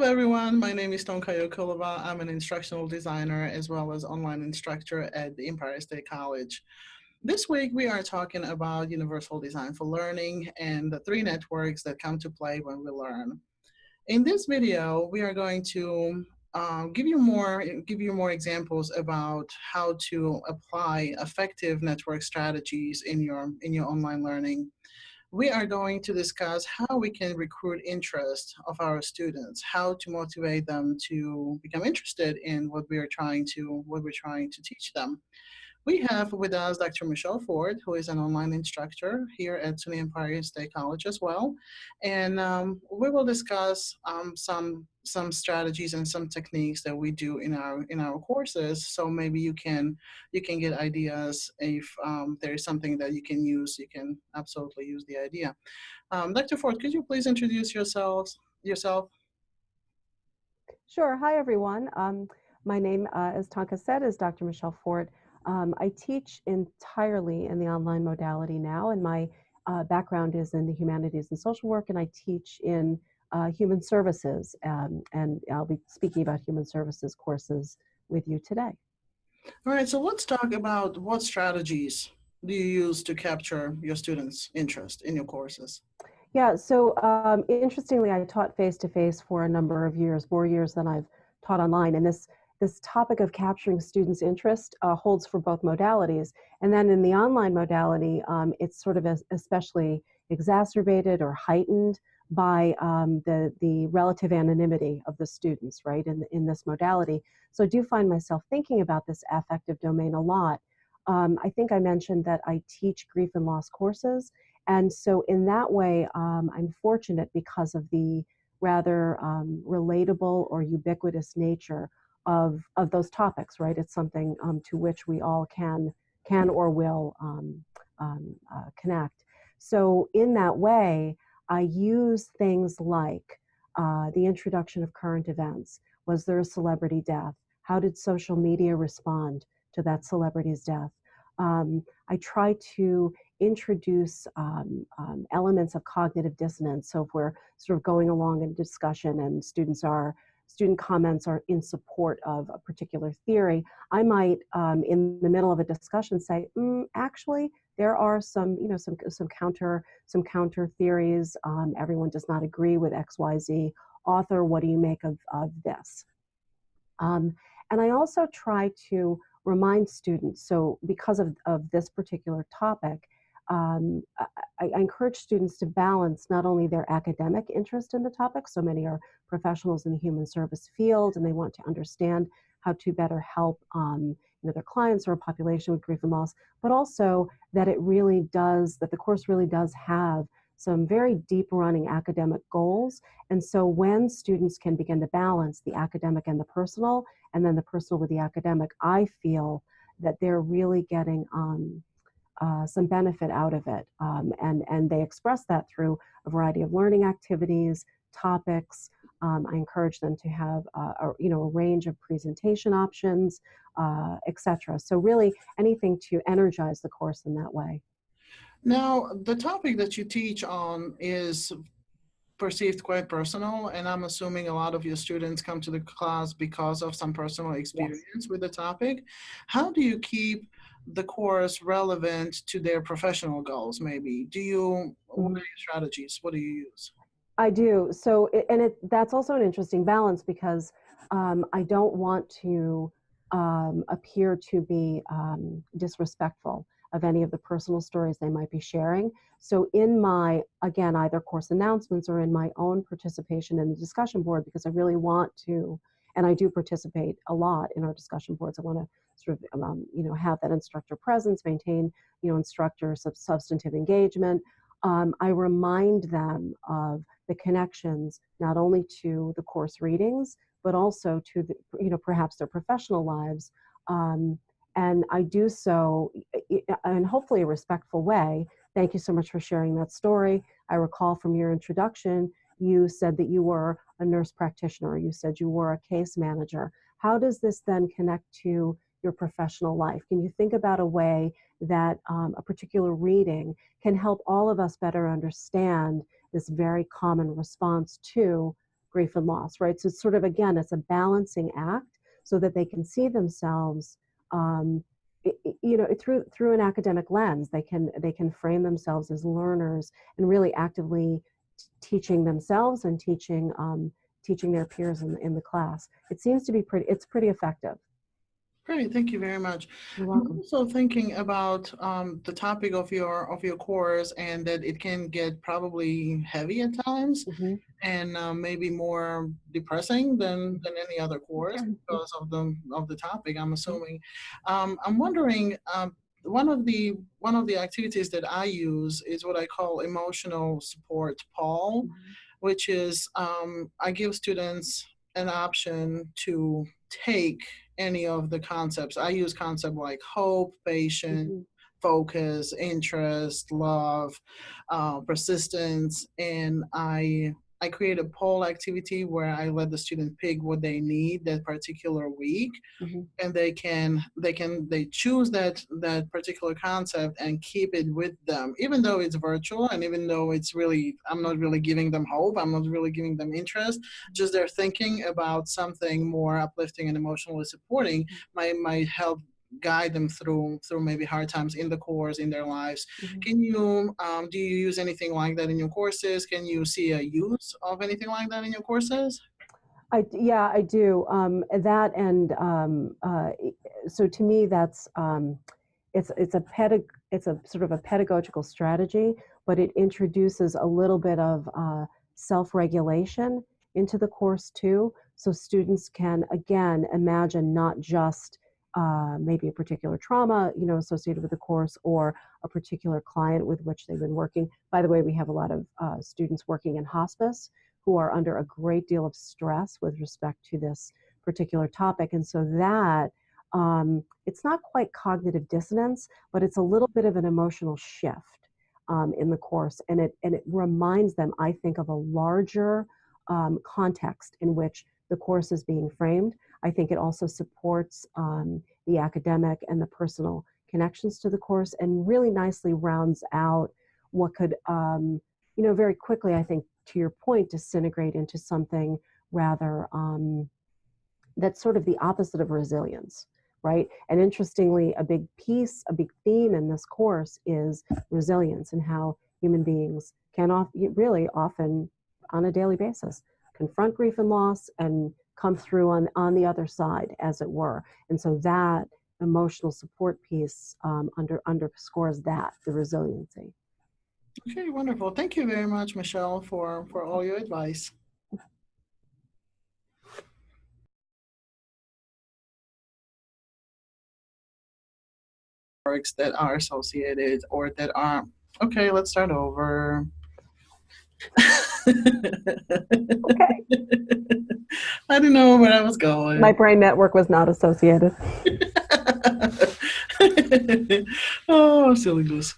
Hello everyone, my name is Tonka Yokulova. I'm an instructional designer as well as online instructor at the Empire State College. This week we are talking about universal design for learning and the three networks that come to play when we learn. In this video, we are going to um, give you more give you more examples about how to apply affective network strategies in your in your online learning we are going to discuss how we can recruit interest of our students, how to motivate them to become interested in what we are trying to, what we're trying to teach them. We have with us Dr. Michelle Ford, who is an online instructor here at SUNY Empire State College as well. And um, we will discuss um, some some strategies and some techniques that we do in our in our courses. So maybe you can you can get ideas if um, there is something that you can use. You can absolutely use the idea. Um, Dr. Ford, could you please introduce yourselves yourself? Sure. Hi, everyone. Um, my name, uh, as Tonka said, is Dr. Michelle Ford. Um, I teach entirely in the online modality now, and my uh, background is in the humanities and social work, and I teach in uh, human services, um, and I'll be speaking about human services courses with you today. All right, so let's talk about what strategies do you use to capture your students' interest in your courses? Yeah, so um, interestingly, I taught face-to-face -face for a number of years, more years than I've taught online, and this this topic of capturing students' interest uh, holds for both modalities. And then in the online modality, um, it's sort of especially exacerbated or heightened by um, the, the relative anonymity of the students, right, in, in this modality. So I do find myself thinking about this affective domain a lot. Um, I think I mentioned that I teach grief and loss courses. And so in that way, um, I'm fortunate because of the rather um, relatable or ubiquitous nature of of those topics, right? It's something um, to which we all can can or will um, um, uh, connect. So in that way, I use things like uh, the introduction of current events. Was there a celebrity death? How did social media respond to that celebrity's death? Um, I try to introduce um, um, elements of cognitive dissonance. So if we're sort of going along in discussion and students are student comments are in support of a particular theory, I might, um, in the middle of a discussion, say, mm, actually, there are some, you know, some some counter some counter theories. Um, everyone does not agree with X, Y, Z. Author, what do you make of of this? Um, and I also try to remind students. So because of of this particular topic, um, I, I, encourage students to balance not only their academic interest in the topic, so many are professionals in the human service field and they want to understand how to better help um, you know, their clients or a population with grief and loss, but also that it really does, that the course really does have some very deep running academic goals. And so when students can begin to balance the academic and the personal, and then the personal with the academic, I feel that they're really getting um, uh, some benefit out of it. Um, and, and they express that through a variety of learning activities, topics. Um, I encourage them to have uh, a, you know, a range of presentation options, uh, etc. So really anything to energize the course in that way. Now, the topic that you teach on is perceived quite personal, and I'm assuming a lot of your students come to the class because of some personal experience yes. with the topic. How do you keep the course relevant to their professional goals maybe? Do you what are your strategies? What do you use? I do. So and it that's also an interesting balance because um, i don't want to um, appear to be um, disrespectful of any of the personal stories they might be sharing so in my again either course announcements or in my own participation in the discussion board because i really want to and i do participate a lot in our discussion boards i want to sort of um, you know have that instructor presence, maintain you know instructor sub substantive engagement. Um, I remind them of the connections not only to the course readings but also to the you know perhaps their professional lives. Um, and I do so in hopefully a respectful way. Thank you so much for sharing that story. I recall from your introduction, you said that you were a nurse practitioner, you said you were a case manager. How does this then connect to your professional life? Can you think about a way that um, a particular reading can help all of us better understand this very common response to grief and loss, right? So it's sort of, again, it's a balancing act so that they can see themselves, um, you know, through through an academic lens. They can they can frame themselves as learners and really actively teaching themselves and teaching um, teaching their peers in, in the class. It seems to be pretty. It's pretty effective. Great, thank you very much. You're welcome. I'm also thinking about um, the topic of your of your course and that it can get probably heavy at times Mhm. and um, maybe more depressing than than any other course because of the of the topic. I'm assuming. Um, I'm wondering. Um, one of the one of the activities that I use is what I call emotional support poll, which is um, I give students an option to take any of the concepts. I use concepts like hope, patience, Mhm. focus, interest, love, uh, persistence, and I I create a poll activity where I let the student pick what they need that particular week, Mhm. and they can they can they choose that that particular concept and keep it with them, even though it's virtual and even though it's really I'm not really giving them hope, I'm not really giving them interest, just they're thinking about something more uplifting and emotionally supporting might might help guide them through through maybe hard times in the course in their lives Mhm. can you um, do you use anything like that in your courses can you see a use of anything like that in your courses I yeah, I do. Um, that and um, uh, so to me, that's um, it's it's a pedag it's a sort of a pedagogical strategy, but it introduces a little bit of uh, self-regulation into the course too, so students can again imagine not just uh, maybe a particular trauma, you know, associated with the course or a particular client with which they've been working. By the way, we have a lot of uh, students working in hospice who are under a great deal of stress with respect to this particular topic. And so that um, it's not quite cognitive dissonance, but it's a little bit of an emotional shift um, in the course. And it, and it reminds them, I think, of a larger um, context in which the course is being framed. I think it also supports um, the academic and the personal connections to the course and really nicely rounds out what could, um, you know, very quickly, I think, to your point, disintegrate into something rather um, that's sort of the opposite of resilience, right? And interestingly, a big piece, a big theme in this course is resilience and how human beings can off, really often on a daily basis confront grief and loss and come through on, on the other side, as it were. And so that emotional support piece um, under underscores that, the resiliency. okay wonderful thank you very much michelle for for all your advice works that are associated or that are okay let's start over Okay. I didn't know where I was going. My brain network was not associated. oh, silly goose.